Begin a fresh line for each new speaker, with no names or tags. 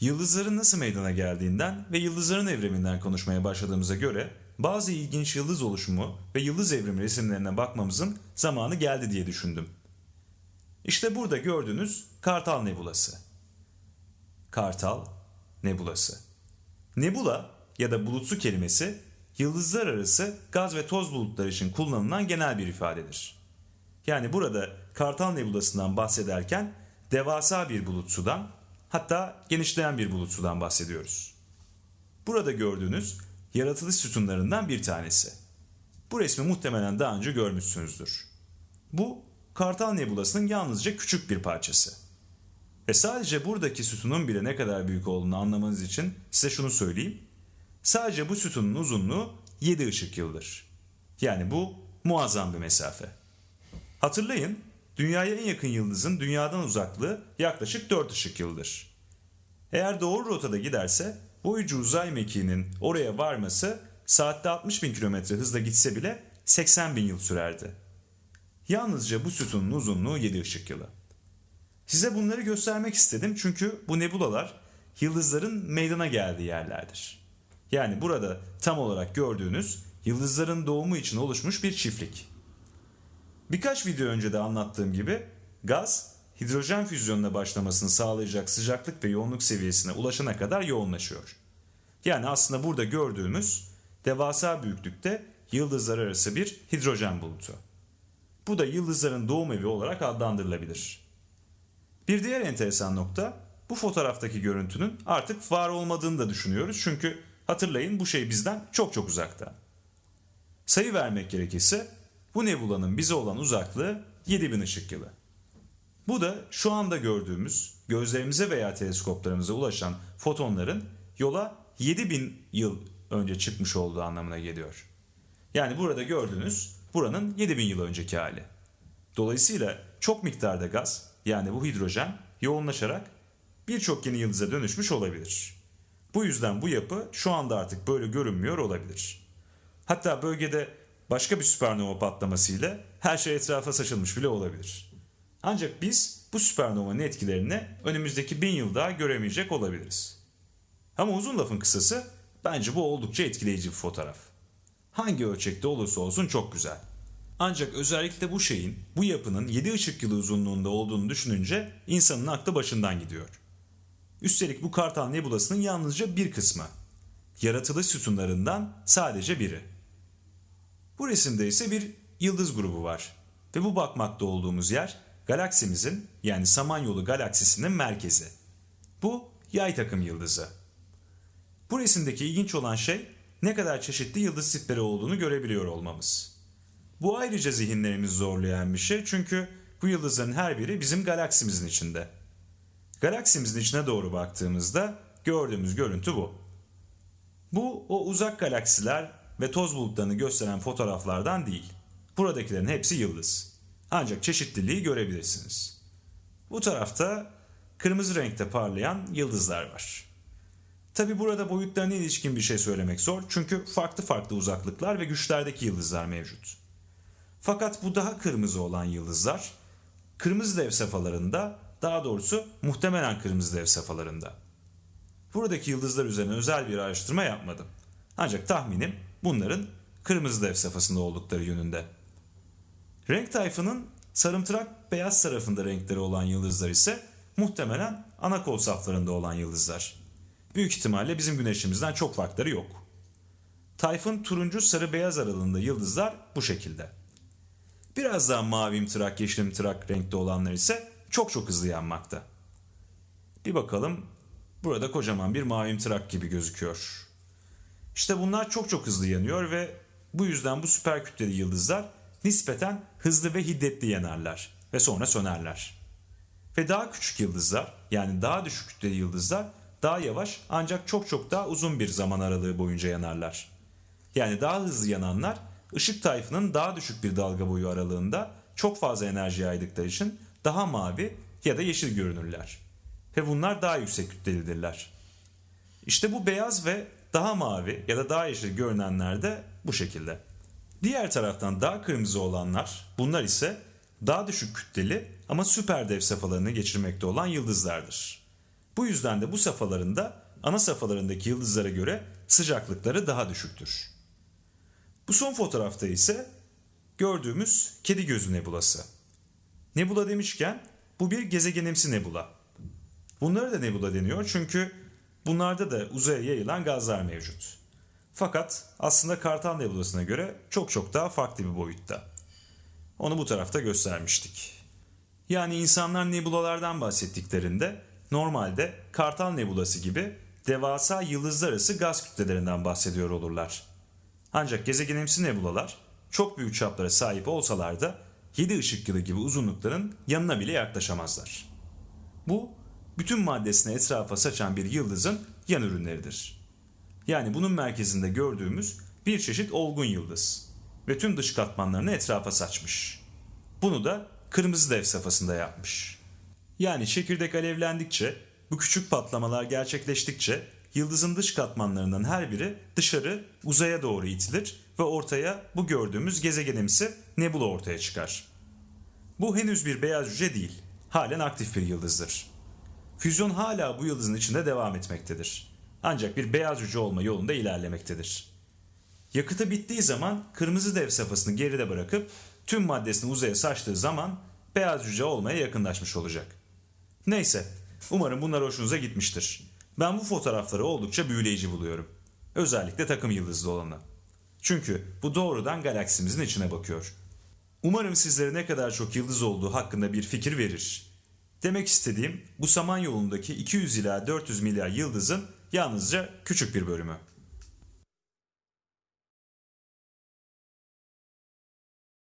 Yıldızların nasıl meydana geldiğinden ve yıldızların evriminden konuşmaya başladığımıza göre bazı ilginç yıldız oluşumu ve yıldız evrimi resimlerine bakmamızın zamanı geldi diye düşündüm. İşte burada gördüğünüz Kartal Nebulası. Kartal Nebulası. Nebula ya da bulutsu kelimesi yıldızlar arası gaz ve toz bulutları için kullanılan genel bir ifadedir. Yani burada Kartal Nebulası'ndan bahsederken devasa bir bulut sudan hatta genişleyen bir bulut sudan bahsediyoruz. Burada gördüğünüz yaratılış sütunlarından bir tanesi. Bu resmi muhtemelen daha önce görmüşsünüzdür. Bu Kartal Nebulası'nın yalnızca küçük bir parçası. Ve sadece buradaki sütunun bile ne kadar büyük olduğunu anlamanız için size şunu söyleyeyim. Sadece bu sütunun uzunluğu 7 ışık yıldır. Yani bu muazzam bir mesafe. Hatırlayın, dünyaya en yakın yıldızın dünyadan uzaklığı yaklaşık 4 ışık yıldır. Eğer doğru rotada giderse boyucu uzay mekiğinin oraya varması saatte 60 bin kilometre hızla gitse bile 80 bin yıl sürerdi. Yalnızca bu sütunun uzunluğu 7 ışık yılı. Size bunları göstermek istedim çünkü bu nebulalar yıldızların meydana geldiği yerlerdir. Yani burada tam olarak gördüğünüz yıldızların doğumu için oluşmuş bir çiftlik. Birkaç video önce de anlattığım gibi gaz hidrojen füzyonuna başlamasını sağlayacak sıcaklık ve yoğunluk seviyesine ulaşana kadar yoğunlaşıyor. Yani aslında burada gördüğümüz devasa büyüklükte yıldızlar arası bir hidrojen bulutu. Bu da yıldızların doğum evi olarak adlandırılabilir. Bir diğer enteresan nokta bu fotoğraftaki görüntünün artık var olmadığını da düşünüyoruz çünkü hatırlayın bu şey bizden çok çok uzakta. Sayı vermek gerekirse bu nebulanın bize olan uzaklığı 7000 ışık yılı. Bu da şu anda gördüğümüz gözlerimize veya teleskoplarımıza ulaşan fotonların yola 7000 yıl önce çıkmış olduğu anlamına geliyor. Yani burada gördüğünüz buranın 7000 yıl önceki hali. Dolayısıyla çok miktarda gaz yani bu hidrojen yoğunlaşarak birçok yeni yıldıza dönüşmüş olabilir. Bu yüzden bu yapı şu anda artık böyle görünmüyor olabilir. Hatta bölgede başka bir süpernova patlamasıyla her şey etrafa saçılmış bile olabilir. Ancak biz bu süpernovanın etkilerini önümüzdeki bin yıl daha göremeyecek olabiliriz. Ama uzun lafın kısası bence bu oldukça etkileyici bir fotoğraf. Hangi ölçekte olursa olsun çok güzel. Ancak özellikle bu şeyin, bu yapının 7 ışık yılı uzunluğunda olduğunu düşününce insanın aklı başından gidiyor. Üstelik bu Kartal Nebulası'nın yalnızca bir kısmı. Yaratılış sütunlarından sadece biri. Bu resimde ise bir yıldız grubu var. Ve bu bakmakta olduğumuz yer galaksimizin yani Samanyolu galaksisinin merkezi. Bu yay takım yıldızı. Bu resimdeki ilginç olan şey ne kadar çeşitli yıldız tipleri olduğunu görebiliyor olmamız. Bu ayrıca zihinlerimizi zorlayan bir şey çünkü bu yıldızların her biri bizim galaksimizin içinde. Galaksimizin içine doğru baktığımızda gördüğümüz görüntü bu. Bu o uzak galaksiler ve toz bulutlarını gösteren fotoğraflardan değil. Buradakilerin hepsi yıldız. Ancak çeşitliliği görebilirsiniz. Bu tarafta kırmızı renkte parlayan yıldızlar var. Tabi burada boyutlarına ilişkin bir şey söylemek zor çünkü farklı farklı uzaklıklar ve güçlerdeki yıldızlar mevcut. Fakat bu daha kırmızı olan yıldızlar kırmızı dev safhalarında daha doğrusu muhtemelen kırmızı dev safhalarında. Buradaki yıldızlar üzerine özel bir araştırma yapmadım. Ancak tahminim bunların kırmızı dev safhasında oldukları yönünde. Renk tayfının sarımtırak beyaz tarafında renkleri olan yıldızlar ise muhtemelen ana kol saflarında olan yıldızlar. Büyük ihtimalle bizim güneşimizden çok farkları yok. Tayfın turuncu sarı beyaz aralığında yıldızlar bu şekilde. Biraz daha mavimtırak yeşilimtırak renkte olanlar ise çok çok hızlı yanmakta. Bir bakalım burada kocaman bir mavimtırak gibi gözüküyor. İşte bunlar çok çok hızlı yanıyor ve bu yüzden bu süper kütleli yıldızlar nispeten hızlı ve hiddetli yanarlar ve sonra sönerler. Ve daha küçük yıldızlar yani daha düşük kütleli yıldızlar daha yavaş ancak çok çok daha uzun bir zaman aralığı boyunca yanarlar. Yani daha hızlı yananlar ışık tayfının daha düşük bir dalga boyu aralığında çok fazla enerji yaydıkları için daha mavi ya da yeşil görünürler. Ve bunlar daha yüksek kütlelidirler. İşte bu beyaz ve daha mavi ya da daha yeşil görünenler de bu şekilde. Diğer taraftan daha kırmızı olanlar bunlar ise daha düşük kütleli ama süper dev safhalarını geçirmekte olan yıldızlardır. Bu yüzden de bu safhalarında ana safhalarındaki yıldızlara göre sıcaklıkları daha düşüktür. Bu son fotoğrafta ise gördüğümüz kedi gözü nebulası. Nebula demişken bu bir gezegenimsi nebula. Bunlara da nebula deniyor çünkü bunlarda da uzaya yayılan gazlar mevcut. Fakat aslında Kartal Nebulası'na göre çok çok daha farklı bir boyutta. Onu bu tarafta göstermiştik. Yani insanlar nebulalardan bahsettiklerinde normalde Kartal Nebulası gibi devasa yıldızlar arası gaz kütlelerinden bahsediyor olurlar. Ancak gezegenimsi nebulalar çok büyük çaplara sahip olsalar da 7 ışık yılı gibi uzunlukların yanına bile yaklaşamazlar. Bu bütün maddesini etrafa saçan bir yıldızın yan ürünleridir. Yani bunun merkezinde gördüğümüz bir çeşit olgun yıldız ve tüm dış katmanlarını etrafa saçmış. Bunu da kırmızı dev safhasında yapmış. Yani çekirdek alevlendikçe, bu küçük patlamalar gerçekleştikçe yıldızın dış katmanlarından her biri dışarı uzaya doğru itilir ve ortaya bu gördüğümüz gezegenimsi nebula ortaya çıkar. Bu henüz bir beyaz cüce değil, halen aktif bir yıldızdır. Füzyon hala bu yıldızın içinde devam etmektedir. Ancak bir beyaz cüce olma yolunda ilerlemektedir. Yakıtı bittiği zaman kırmızı dev safhasını geride bırakıp tüm maddesini uzaya saçtığı zaman beyaz cüce olmaya yakınlaşmış olacak. Neyse, umarım bunlar hoşunuza gitmiştir. Ben bu fotoğrafları oldukça büyüleyici buluyorum. Özellikle takım yıldızlı olanı. Çünkü bu doğrudan galaksimizin içine bakıyor. Umarım sizlere ne kadar çok yıldız olduğu hakkında bir fikir verir. Demek istediğim bu Samanyolu'ndaki 200 ila 400 milyar yıldızın yalnızca küçük bir bölümü.